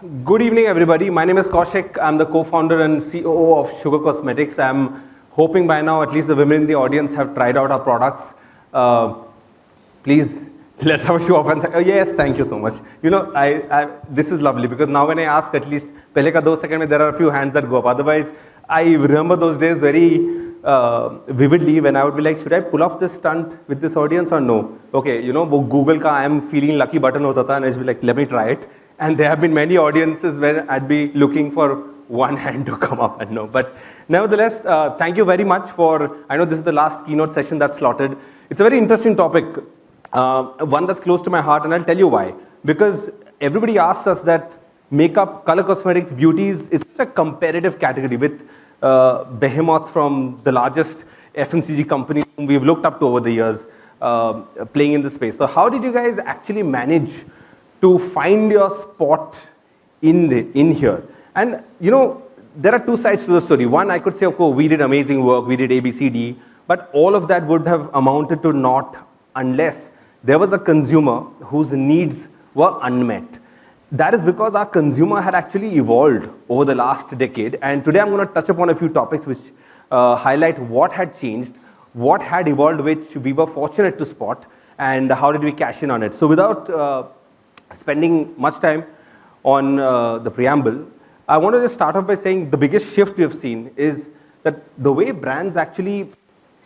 Good evening, everybody. My name is Kaushik. I'm the co-founder and COO of Sugar Cosmetics. I'm hoping by now at least the women in the audience have tried out our products. Uh, please, let's have a show off and say, oh, yes, thank you so much. You know, I, I, this is lovely because now when I ask at least, pehle ka second mein, there are a few hands that go up. Otherwise, I remember those days very uh, vividly when I would be like, should I pull off this stunt with this audience or no? Okay, you know, Google ka I am feeling lucky button hota tha and I would be like, let me try it. And there have been many audiences where I'd be looking for one hand to come up and no. But nevertheless, uh, thank you very much for, I know this is the last keynote session that's slotted. It's a very interesting topic, uh, one that's close to my heart and I'll tell you why. Because everybody asks us that makeup, color cosmetics, beauties is such a competitive category with uh, behemoths from the largest FMCG companies whom we've looked up to over the years uh, playing in the space. So how did you guys actually manage to find your spot in, the, in here. And you know, there are two sides to the story. One, I could say, course, we did amazing work, we did ABCD, but all of that would have amounted to naught unless there was a consumer whose needs were unmet. That is because our consumer had actually evolved over the last decade. And today I'm going to touch upon a few topics which uh, highlight what had changed, what had evolved, which we were fortunate to spot, and how did we cash in on it. So without uh, spending much time on uh, the preamble, I want to just start off by saying the biggest shift we have seen is that the way brands actually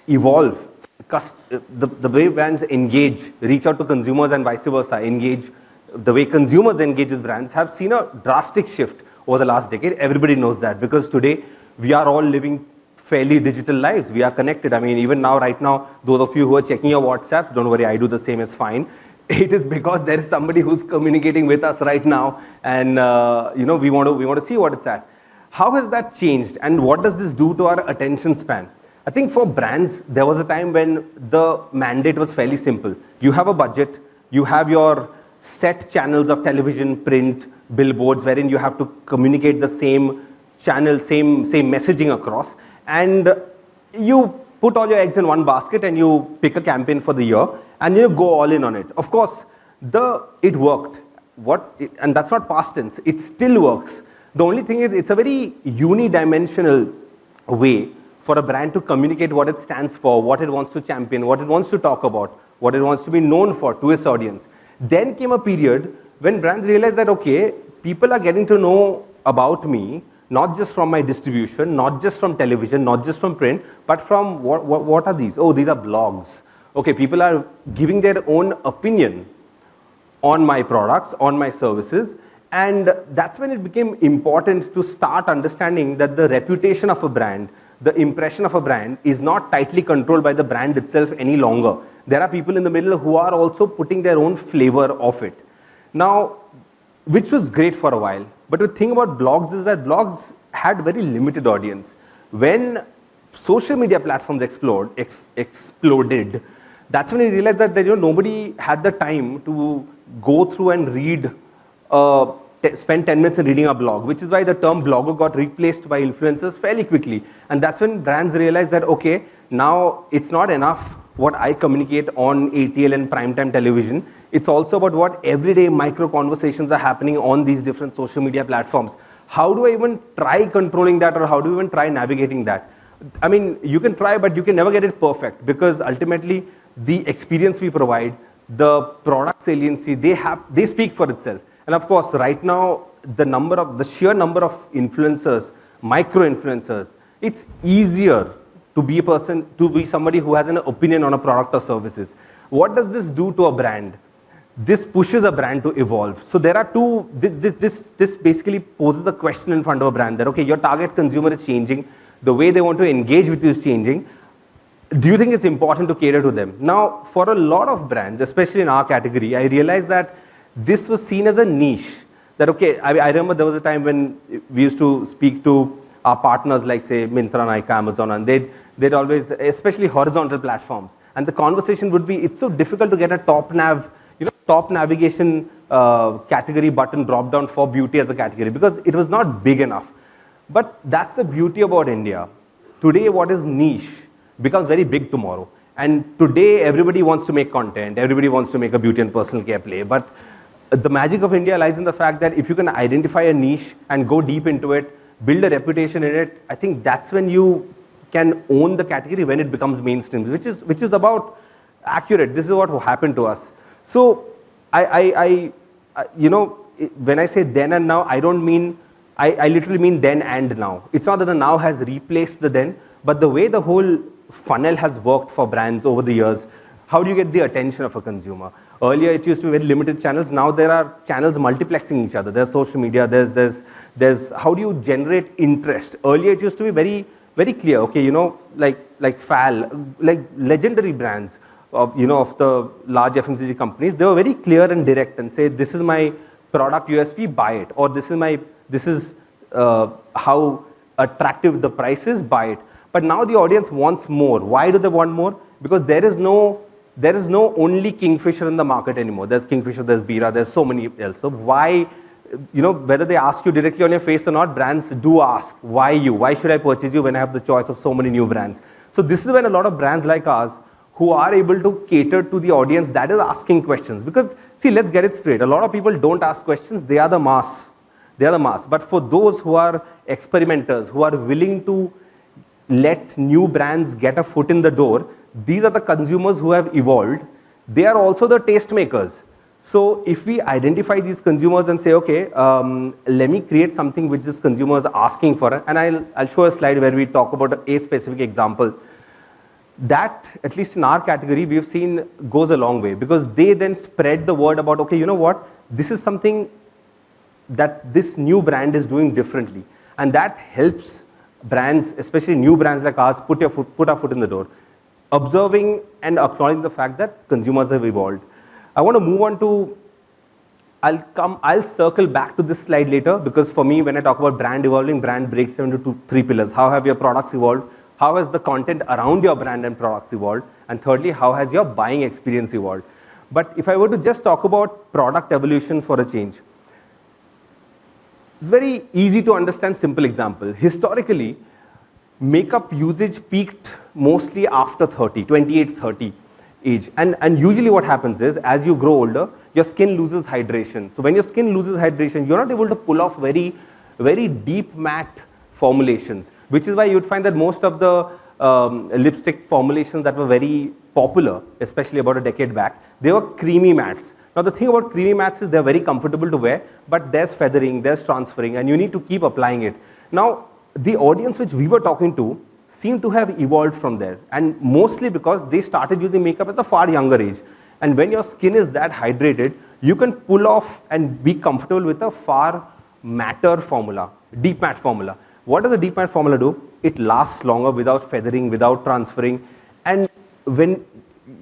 evolve, the, the way brands engage, reach out to consumers and vice versa, engage, the way consumers engage with brands have seen a drastic shift over the last decade. Everybody knows that because today we are all living fairly digital lives. We are connected. I mean, even now, right now, those of you who are checking your WhatsApps, don't worry, I do the same, it's fine it is because there is somebody who's communicating with us right now and uh, you know we want to we want to see what it's at. How has that changed and what does this do to our attention span? I think for brands there was a time when the mandate was fairly simple. You have a budget you have your set channels of television print billboards wherein you have to communicate the same channel same same messaging across and you put all your eggs in one basket and you pick a campaign for the year and you go all in on it. Of course, the it worked. What and that's not past tense. It still works. The only thing is, it's a very unidimensional way for a brand to communicate what it stands for, what it wants to champion, what it wants to talk about, what it wants to be known for to its audience. Then came a period when brands realized that okay, people are getting to know about me not just from my distribution, not just from television, not just from print, but from what, what, what are these? Oh, these are blogs okay, people are giving their own opinion on my products, on my services, and that's when it became important to start understanding that the reputation of a brand, the impression of a brand is not tightly controlled by the brand itself any longer. There are people in the middle who are also putting their own flavor of it. Now, which was great for a while, but the thing about blogs is that blogs had very limited audience. When social media platforms ex exploded, that's when he realized that, that you know, nobody had the time to go through and read, uh, spend 10 minutes in reading a blog, which is why the term blogger got replaced by influencers fairly quickly. And that's when brands realized that, okay, now it's not enough what I communicate on ATL and primetime television. It's also about what everyday micro conversations are happening on these different social media platforms. How do I even try controlling that or how do I even try navigating that? I mean, you can try, but you can never get it perfect because ultimately the experience we provide, the product saliency, they have, they speak for itself. And of course, right now, the number of, the sheer number of influencers, micro influencers, it's easier to be a person, to be somebody who has an opinion on a product or services. What does this do to a brand? This pushes a brand to evolve. So there are two, this, this, this basically poses a question in front of a brand that, okay, your target consumer is changing, the way they want to engage with you is changing, do you think it's important to cater to them? Now, for a lot of brands, especially in our category, I realized that this was seen as a niche. That, okay, I, I remember there was a time when we used to speak to our partners like, say, Myntra, Nykaa, Amazon, and they'd, they'd always, especially horizontal platforms, and the conversation would be, it's so difficult to get a top nav, you know, top navigation uh, category button drop down for beauty as a category because it was not big enough. But that's the beauty about India. Today, what is niche becomes very big tomorrow. And today, everybody wants to make content. Everybody wants to make a beauty and personal care play. But the magic of India lies in the fact that if you can identify a niche and go deep into it, build a reputation in it, I think that's when you can own the category when it becomes mainstream, which is, which is about accurate. This is what happened to us. So I, I, I you know, when I say then and now, I don't mean, I, I literally mean then and now. It's not that the now has replaced the then, but the way the whole funnel has worked for brands over the years, how do you get the attention of a consumer? Earlier, it used to be very limited channels. Now there are channels multiplexing each other. There's social media. There's, there's, there's how do you generate interest? Earlier, it used to be very, very clear. Okay, you know, like, like FAL, like legendary brands of, you know, of the large FMCG companies, they were very clear and direct and say, this is my product USP, buy it. Or this is my, this is uh, how attractive the price is, buy it. But now the audience wants more. Why do they want more? Because there is no, there is no only Kingfisher in the market anymore. There's Kingfisher, there's Bira, there's so many else. So why, you know, whether they ask you directly on your face or not, brands do ask, why you? Why should I purchase you when I have the choice of so many new brands? So this is when a lot of brands like ours who are able to cater to the audience that is asking questions. Because, see, let's get it straight. A lot of people don't ask questions. They are the mass. They are the mass. But for those who are experimenters, who are willing to let new brands get a foot in the door, these are the consumers who have evolved. They are also the taste makers. So if we identify these consumers and say, okay, um, let me create something which this consumer is asking for, and I'll, I'll show a slide where we talk about a specific example that, at least in our category, we've seen goes a long way because they then spread the word about, okay, you know what, this is something that this new brand is doing differently. And that helps brands, especially new brands like ours, put, your foot, put our foot in the door. Observing and acknowledging the fact that consumers have evolved. I want to move on to, I'll come, I'll circle back to this slide later because for me, when I talk about brand evolving, brand breaks down into two, three pillars. How have your products evolved? how has the content around your brand and products evolved? And thirdly, how has your buying experience evolved? But if I were to just talk about product evolution for a change, it's very easy to understand simple example. Historically, makeup usage peaked mostly after 30, 28, 30 age. And, and usually what happens is, as you grow older, your skin loses hydration. So when your skin loses hydration, you're not able to pull off very, very deep matte formulations which is why you'd find that most of the um, lipstick formulations that were very popular, especially about a decade back, they were creamy mattes. Now the thing about creamy mattes is they're very comfortable to wear, but there's feathering, there's transferring, and you need to keep applying it. Now, the audience which we were talking to seemed to have evolved from there, and mostly because they started using makeup at a far younger age. And when your skin is that hydrated, you can pull off and be comfortable with a far matter formula, deep matte formula. What does the deep matte formula do? It lasts longer without feathering, without transferring. And when,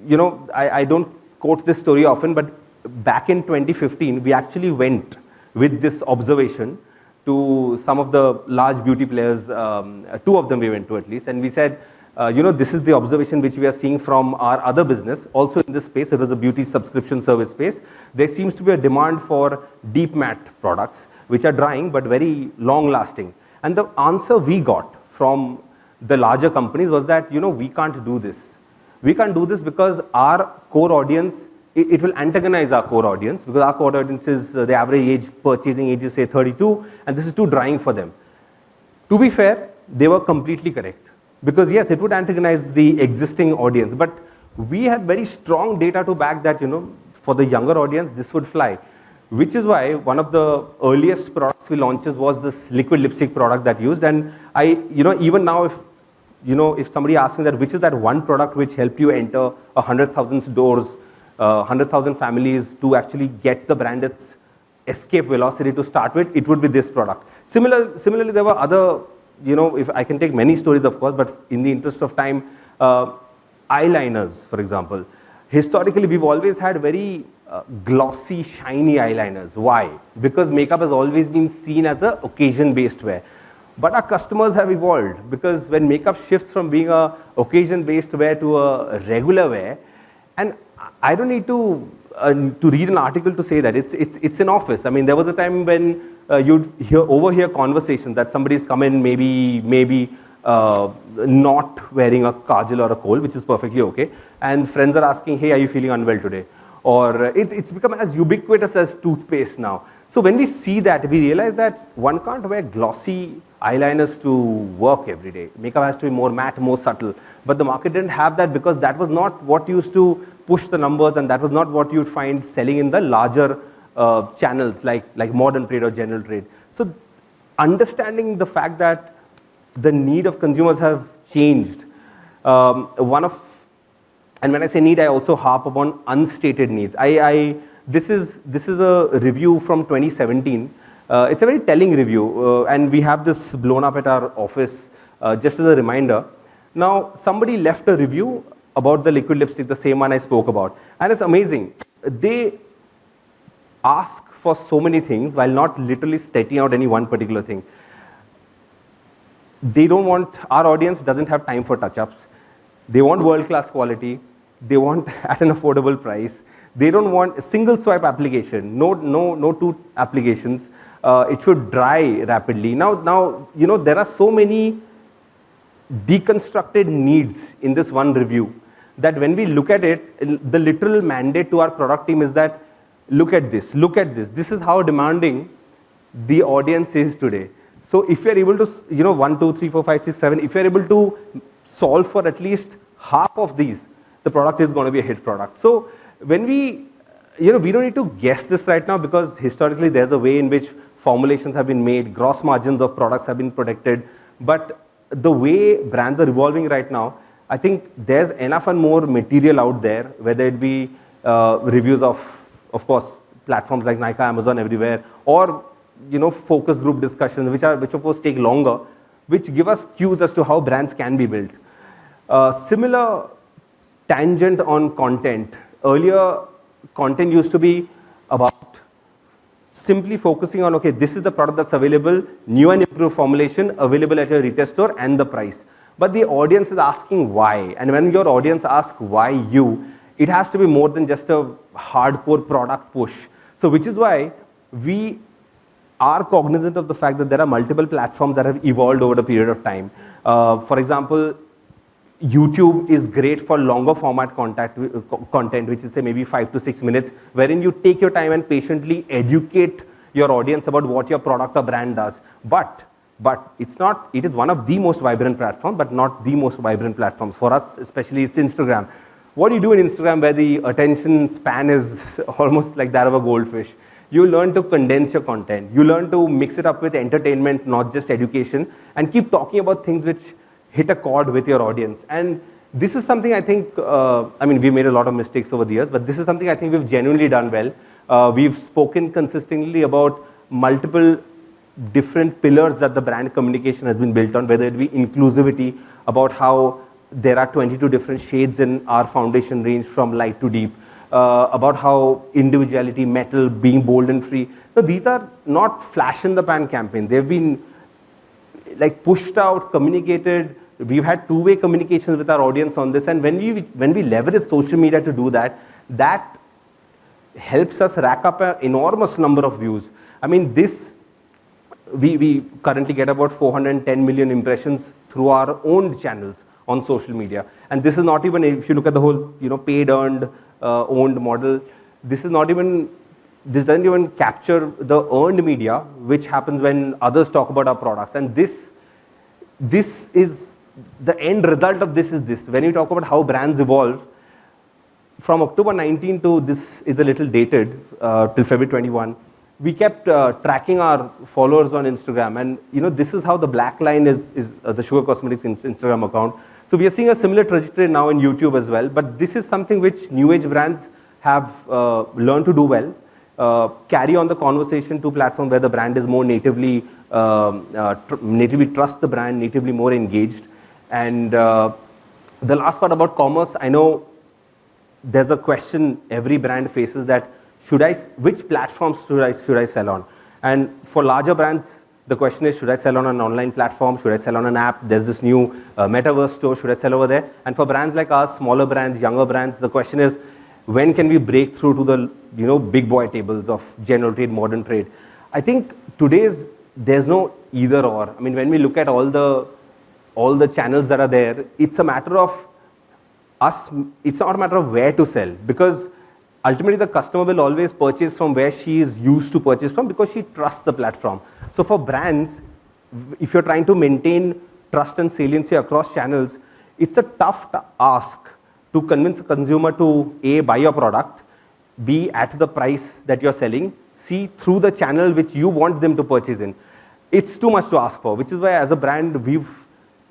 you know, I, I don't quote this story often, but back in 2015, we actually went with this observation to some of the large beauty players, um, two of them we went to at least, and we said, uh, you know, this is the observation which we are seeing from our other business. Also in this space, it was a beauty subscription service space. There seems to be a demand for deep matte products, which are drying but very long lasting. And the answer we got from the larger companies was that, you know, we can't do this. We can't do this because our core audience, it, it will antagonize our core audience because our core audience is uh, the average age, purchasing age is say 32 and this is too drying for them. To be fair, they were completely correct because yes, it would antagonize the existing audience, but we had very strong data to back that, you know, for the younger audience, this would fly which is why one of the earliest products we launched was this liquid lipstick product that used. And I, you know, even now if, you know, if somebody asks me that which is that one product which helped you enter a 100,000 doors, uh, 100,000 families to actually get the brand its escape velocity to start with, it would be this product. Similar, similarly, there were other, you know, if I can take many stories, of course, but in the interest of time, uh, eyeliners, for example. Historically, we've always had very uh, glossy, shiny eyeliners. Why? Because makeup has always been seen as a occasion-based wear. But our customers have evolved because when makeup shifts from being a occasion-based wear to a regular wear, and I don't need to uh, to read an article to say that it's it's it's an office. I mean, there was a time when uh, you'd hear overhear conversations that somebody's come in, maybe maybe uh, not wearing a kajal or a kohl, which is perfectly okay, and friends are asking, hey, are you feeling unwell today? or it's, it's become as ubiquitous as toothpaste now. So when we see that, we realize that one can't wear glossy eyeliners to work every day. Makeup has to be more matte, more subtle. But the market didn't have that because that was not what used to push the numbers and that was not what you'd find selling in the larger uh, channels like, like modern trade or general trade. So understanding the fact that the need of consumers have changed. Um, one of, and when I say need, I also harp upon unstated needs. I, I this is this is a review from 2017. Uh, it's a very telling review, uh, and we have this blown up at our office uh, just as a reminder. Now, somebody left a review about the liquid lipstick, the same one I spoke about, and it's amazing. They ask for so many things while not literally stating out any one particular thing they don't want, our audience doesn't have time for touch-ups. They want world-class quality. They want at an affordable price. They don't want a single swipe application, no, no, no two applications. Uh, it should dry rapidly. Now, now, you know, there are so many deconstructed needs in this one review that when we look at it, the literal mandate to our product team is that look at this, look at this. This is how demanding the audience is today. So if you're able to, you know, one, two, three, four, five, six, seven, if you're able to solve for at least half of these, the product is going to be a hit product. So when we, you know, we don't need to guess this right now because historically there's a way in which formulations have been made, gross margins of products have been protected. But the way brands are evolving right now, I think there's enough and more material out there, whether it be uh, reviews of, of course, platforms like Nykaa, Amazon, everywhere, or you know, focus group discussions, which are, which of course take longer, which give us cues as to how brands can be built. Uh, similar tangent on content. Earlier, content used to be about simply focusing on, okay, this is the product that's available, new and improved formulation, available at your retail store and the price. But the audience is asking why. And when your audience asks why you, it has to be more than just a hardcore product push. So which is why we are cognizant of the fact that there are multiple platforms that have evolved over a period of time. Uh, for example, YouTube is great for longer format contact, uh, content, which is say maybe five to six minutes, wherein you take your time and patiently educate your audience about what your product or brand does. But, but it's not, it is one of the most vibrant platforms, but not the most vibrant platforms. For us, especially, it's Instagram. What do you do in Instagram where the attention span is almost like that of a goldfish? you learn to condense your content. You learn to mix it up with entertainment, not just education, and keep talking about things which hit a chord with your audience. And this is something I think, uh, I mean, we made a lot of mistakes over the years, but this is something I think we've genuinely done well. Uh, we've spoken consistently about multiple different pillars that the brand communication has been built on, whether it be inclusivity, about how there are 22 different shades in our foundation range from light to deep, uh, about how individuality, metal, being bold and free. So these are not flash in the pan campaign. They've been like pushed out, communicated. We've had two-way communications with our audience on this. And when we, when we leverage social media to do that, that helps us rack up an enormous number of views. I mean, this, we, we currently get about 410 million impressions through our own channels on social media. And this is not even, if you look at the whole, you know, paid earned uh, owned model. This is not even, this doesn't even capture the earned media, which happens when others talk about our products. And this, this is, the end result of this is this. When you talk about how brands evolve, from October 19 to this is a little dated, uh, till February 21, we kept uh, tracking our followers on Instagram. And you know, this is how the black line is, is uh, the Sugar Cosmetics Instagram account. So we are seeing a similar trajectory now in YouTube as well, but this is something which new age brands have uh, learned to do well. Uh, carry on the conversation to platform where the brand is more natively, um, uh, tr natively trust the brand, natively more engaged. And uh, the last part about commerce, I know there's a question every brand faces that should I, which platforms should I, should I sell on? And for larger brands, the question is, should I sell on an online platform? Should I sell on an app? There's this new uh, metaverse store. Should I sell over there? And for brands like us, smaller brands, younger brands, the question is, when can we break through to the you know big boy tables of general trade, modern trade? I think today's there's no either or. I mean, when we look at all the all the channels that are there, it's a matter of us. It's not a matter of where to sell because ultimately the customer will always purchase from where she is used to purchase from because she trusts the platform. So for brands, if you're trying to maintain trust and saliency across channels, it's a tough ask to convince a consumer to A, buy your product, B, at the price that you're selling, C, through the channel which you want them to purchase in. It's too much to ask for, which is why as a brand, we've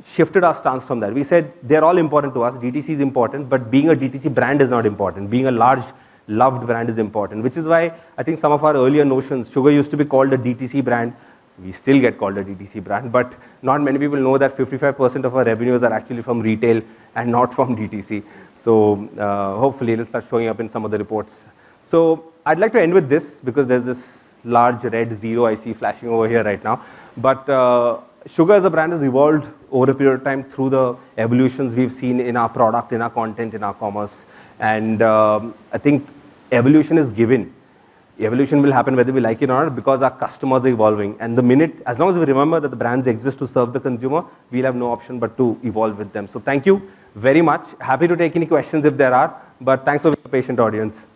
shifted our stance from that. We said they're all important to us, DTC is important, but being a DTC brand is not important. Being a large loved brand is important, which is why I think some of our earlier notions, Sugar used to be called a DTC brand, we still get called a DTC brand, but not many people know that 55% of our revenues are actually from retail and not from DTC. So uh, hopefully it'll start showing up in some of the reports. So I'd like to end with this because there's this large red zero I see flashing over here right now. But uh, Sugar as a brand has evolved over a period of time through the evolutions we've seen in our product, in our content, in our commerce. And um, I think evolution is given evolution will happen whether we like it or not because our customers are evolving. And the minute, as long as we remember that the brands exist to serve the consumer, we'll have no option but to evolve with them. So thank you very much. Happy to take any questions if there are, but thanks for the patient audience.